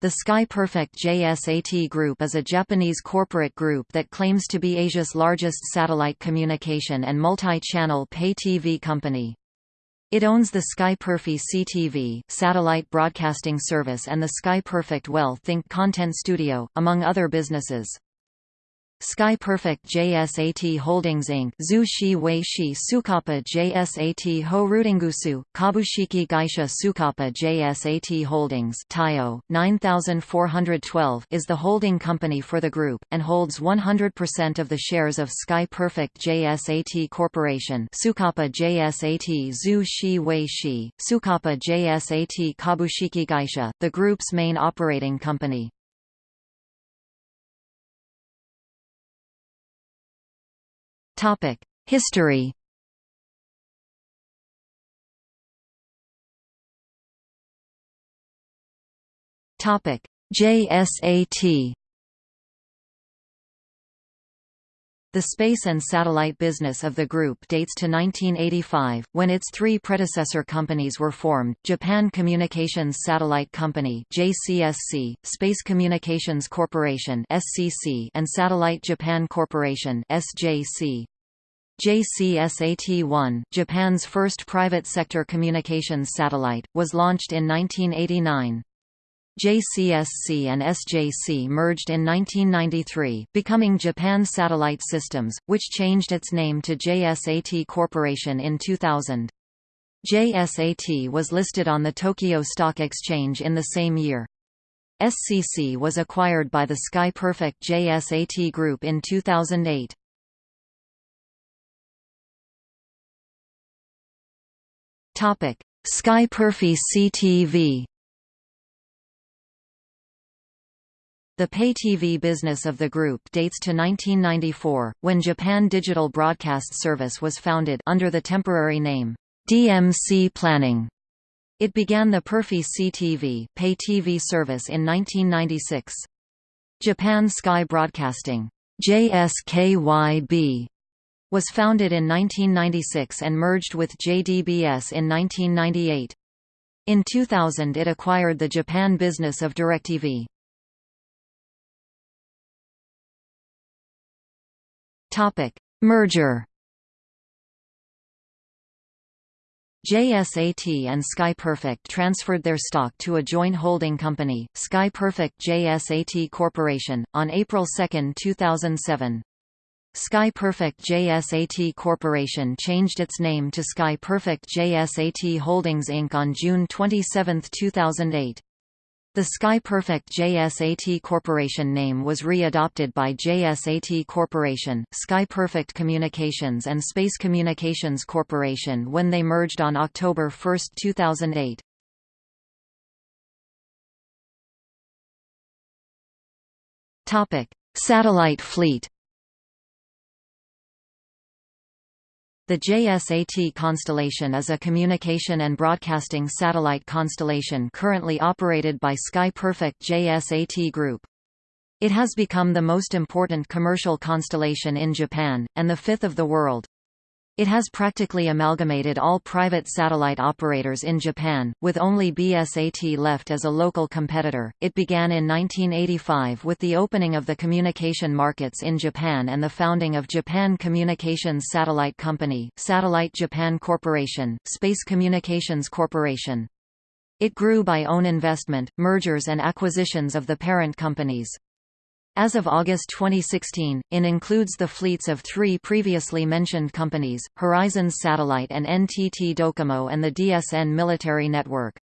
The Sky Perfect JSAT Group is a Japanese corporate group that claims to be Asia's largest satellite communication and multi-channel pay TV company. It owns the Sky CTV satellite broadcasting service and the Sky Perfect Well Think content studio, among other businesses. Sky Perfect JSAT Holdings Inc. Zu Shi Wei Sukapa JSAT Ho Rutingusu, Kabushiki Gaisha Sukapa JSAT Holdings Tayo, 9412 is the holding company for the group, and holds 100% of the shares of Sky Perfect JSAT Corporation Sukapa JSAT Zu Shi Wei Sukapa JSAT Kabushiki Gaisha, the group's main operating company. History. Topic: JSAT. The space and satellite business of the group dates to 1985, when its three predecessor companies were formed, Japan Communications Satellite Company JCSC, Space Communications Corporation SCC, and Satellite Japan Corporation SJC. JCSAT-1, Japan's first private sector communications satellite, was launched in 1989. JCSC and SJC merged in 1993, becoming Japan Satellite Systems, which changed its name to JSAT Corporation in 2000. JSAT was listed on the Tokyo Stock Exchange in the same year. SCC was acquired by the Sky Perfect JSAT Group in 2008. Sky Perfy CTV The pay-TV business of the group dates to 1994, when Japan Digital Broadcast Service was founded under the temporary name, DMC Planning. It began the PerfecTV pay TV service in 1996. Japan Sky Broadcasting JSKYB was founded in 1996 and merged with JDBS in 1998. In 2000 it acquired the Japan business of DirecTV. Topic: Merger. JSAT and Sky Perfect transferred their stock to a joint holding company, Sky Perfect JSAT Corporation, on April 2, 2007. Sky Perfect JSAT Corporation changed its name to Sky Perfect JSAT Holdings Inc. on June 27, 2008. The SkyPerfect JSAT Corporation name was re-adopted by JSAT Corporation, SkyPerfect Communications and Space Communications Corporation when they merged on October 1, 2008. Topic: Satellite fleet. The JSAT constellation is a communication and broadcasting satellite constellation currently operated by Sky Perfect JSAT Group. It has become the most important commercial constellation in Japan, and the fifth of the world. It has practically amalgamated all private satellite operators in Japan, with only BSAT left as a local competitor. It began in 1985 with the opening of the communication markets in Japan and the founding of Japan Communications Satellite Company, Satellite Japan Corporation, Space Communications Corporation. It grew by own investment, mergers and acquisitions of the parent companies. As of August 2016, IN includes the fleets of three previously mentioned companies, Horizons Satellite and NTT Docomo and the DSN military network.